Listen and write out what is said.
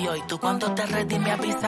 Y tú cuando te ready me avisa